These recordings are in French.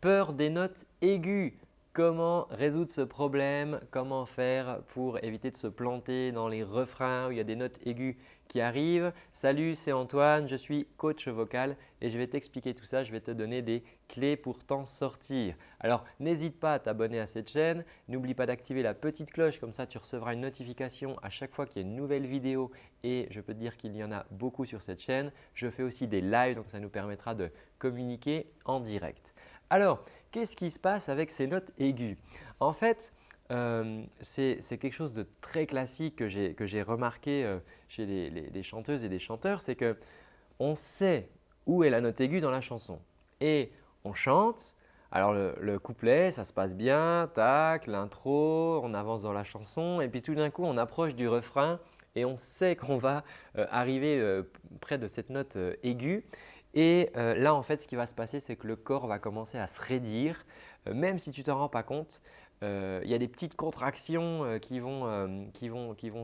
peur des notes aiguës. Comment résoudre ce problème? Comment faire pour éviter de se planter dans les refrains où il y a des notes aiguës qui arrivent? Salut, c'est Antoine, je suis coach vocal et je vais t'expliquer tout ça. Je vais te donner des clés pour t'en sortir. Alors, n'hésite pas à t'abonner à cette chaîne. N'oublie pas d'activer la petite cloche, comme ça tu recevras une notification à chaque fois qu'il y a une nouvelle vidéo et je peux te dire qu'il y en a beaucoup sur cette chaîne. Je fais aussi des lives, donc ça nous permettra de communiquer en direct. Alors, qu'est-ce qui se passe avec ces notes aiguës? En fait, euh, c'est quelque chose de très classique que j'ai remarqué euh, chez les, chanteuses et les chanteurs, c'est qu'on sait où est la note aiguë dans la chanson et on chante. Alors le, couplet, ça se passe bien, tac, l'intro, on avance dans la chanson et puis tout d'un coup on approche du refrain et on sait qu'on va euh, arriver près de cette note aiguë et euh, là, en fait, ce qui va se passer, c'est que le corps va commencer à se raidir. Euh, même si tu ne t'en rends pas compte, euh, il y a des petites contractions qui vont,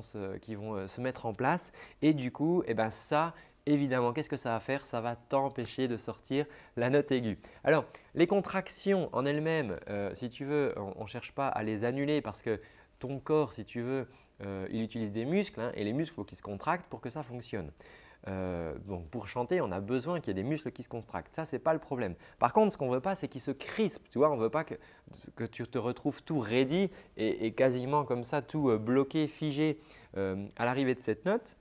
se, mettre en place. Et du coup, eh ben, ça, évidemment, qu'est-ce que ça va faire? Ça va t'empêcher de sortir la note aiguë. Alors, les contractions en elles-mêmes, si tu veux, on ne cherche pas à les annuler parce que ton corps, si tu veux, il utilise des muscles hein, et les muscles, il faut qu'ils se contractent pour que ça fonctionne. Euh, donc pour chanter, on a besoin qu'il y ait des muscles qui se contractent. Ça, ce n'est pas le problème. Par contre, ce qu'on veut pas, c'est qu'ils se crispent. Tu vois, on ne veut pas que, tu te retrouves tout ready et, quasiment comme ça, tout euh, bloqué, figé euh, à l'arrivée de cette note.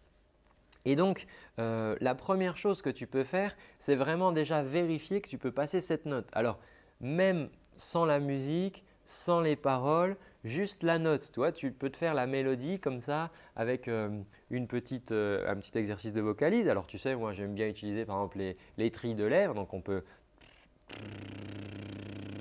Et donc, la première chose que tu peux faire, c'est vraiment déjà vérifier que tu peux passer cette note. Alors, même sans la musique, sans les paroles, juste la note. Toi, tu peux te faire la mélodie comme ça avec euh, euh, un petit exercice de vocalise. Alors tu sais, moi j'aime bien utiliser par exemple les, les trilles de lèvres. Donc on peut,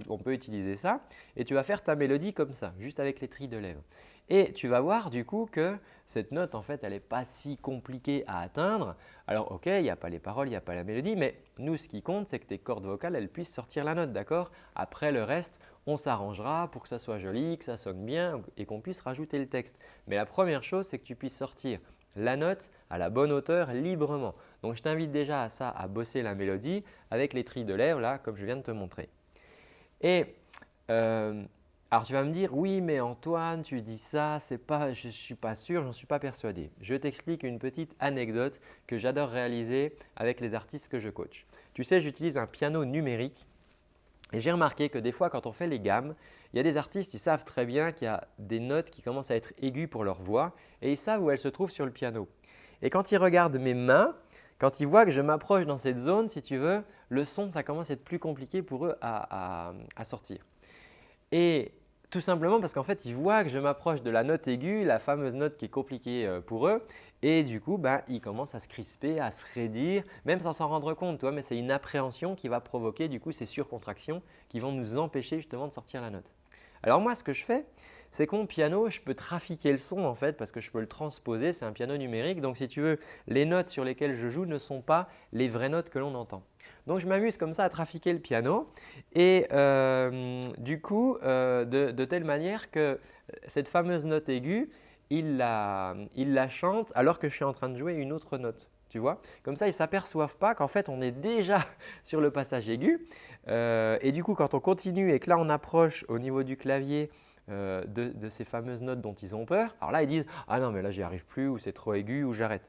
on peut utiliser ça et tu vas faire ta mélodie comme ça, juste avec les trilles de lèvres. Et tu vas voir du coup que cette note, en fait, elle n'est pas si compliquée à atteindre. Alors, ok, il n'y a pas les paroles, il n'y a pas la mélodie, mais nous, ce qui compte, c'est que tes cordes vocales, elles puissent sortir la note, d'accord? Après, le reste, on s'arrangera pour que ça soit joli, que ça sonne bien et qu'on puisse rajouter le texte. Mais la première chose, c'est que tu puisses sortir la note à la bonne hauteur librement. Donc, je t'invite déjà à ça, à bosser la mélodie avec les trilles de lèvres, là, comme je viens de te montrer. Et euh, alors tu vas me dire, oui mais Antoine, tu dis ça, pas, je ne suis pas sûr, je n'en suis pas persuadé. Je t'explique une petite anecdote que j'adore réaliser avec les artistes que je coach. Tu sais, j'utilise un piano numérique et j'ai remarqué que des fois quand on fait les gammes, il y a des artistes, ils savent très bien qu'il y a des notes qui commencent à être aiguës pour leur voix et ils savent où elles se trouvent sur le piano. Et quand ils regardent mes mains, quand ils voient que je m'approche dans cette zone, si tu veux, le son, ça commence à être plus compliqué pour eux à, à sortir. Tout simplement parce qu'en fait, ils voient que je m'approche de la note aiguë, la fameuse note qui est compliquée euh, pour eux. Et du coup, ben, ils commencent à se crisper, à se raidir, même sans s'en rendre compte. Toi, mais c'est une appréhension qui va provoquer du coup ces surcontractions qui vont nous empêcher justement de sortir la note. Alors moi, ce que je fais, c'est que mon piano, je peux trafiquer le son en fait parce que je peux le transposer. C'est un piano numérique. Donc si tu veux, les notes sur lesquelles je joue ne sont pas les vraies notes que l'on entend. Donc, je m'amuse comme ça à trafiquer le piano et euh, du coup, euh, de, telle manière que cette fameuse note aiguë, il la, chante alors que je suis en train de jouer une autre note. Tu vois Comme ça, ils ne s'aperçoivent pas qu'en fait, on est déjà sur le passage aigu. Euh, et du coup, quand on continue et que là, on approche au niveau du clavier de, de, ces fameuses notes dont ils ont peur, alors là, ils disent « Ah non, mais là, j'y arrive plus ou c'est trop aigu ou j'arrête ».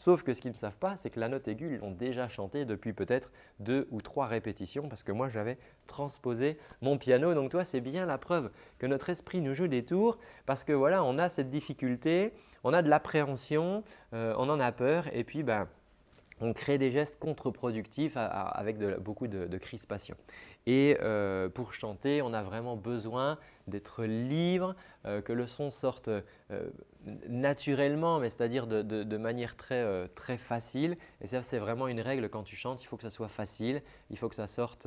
Sauf que ce qu'ils ne savent pas, c'est que la note aiguë, ils l'ont déjà chantée depuis peut-être deux ou trois répétitions parce que moi, j'avais transposé mon piano. Donc toi, c'est bien la preuve que notre esprit nous joue des tours parce que voilà, on a cette difficulté, on a de l'appréhension, euh, on en a peur et puis ben, on crée des gestes contre-productifs avec beaucoup de, crispation. Et euh, pour chanter, on a vraiment besoin d'être libre, euh, que le son sorte euh, naturellement, mais c'est-à-dire de, manière très, très facile. Et ça, c'est vraiment une règle quand tu chantes, il faut que ça soit facile, il faut que ça sorte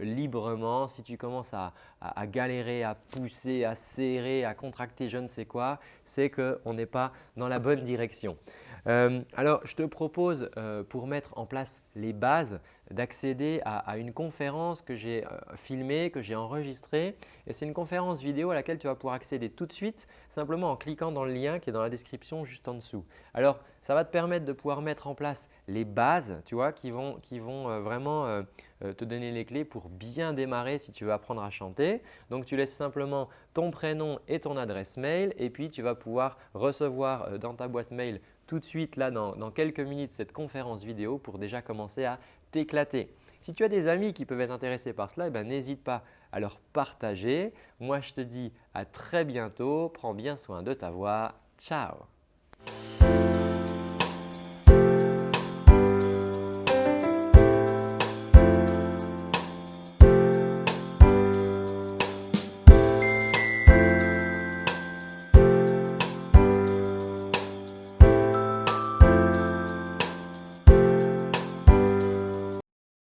librement. Si tu commences à, à, galérer, à pousser, à serrer, à contracter je ne sais quoi, c'est qu'on n'est pas dans la bonne direction. Alors, je te propose pour mettre en place les bases d'accéder à, une conférence que j'ai euh, filmée, que j'ai enregistrée. Et c'est une conférence vidéo à laquelle tu vas pouvoir accéder tout de suite simplement en cliquant dans le lien qui est dans la description juste en dessous. Alors, ça va te permettre de pouvoir mettre en place les bases tu vois, qui vont, qui vont euh, vraiment euh, te donner les clés pour bien démarrer si tu veux apprendre à chanter. Donc, tu laisses simplement ton prénom et ton adresse mail et puis tu vas pouvoir recevoir dans ta boîte mail tout de suite là dans, quelques minutes cette conférence vidéo pour déjà commencer à t'éclater. Si tu as des amis qui peuvent être intéressés par cela, eh ben, n'hésite pas à leur partager. Moi, je te dis à très bientôt. Prends bien soin de ta voix. Ciao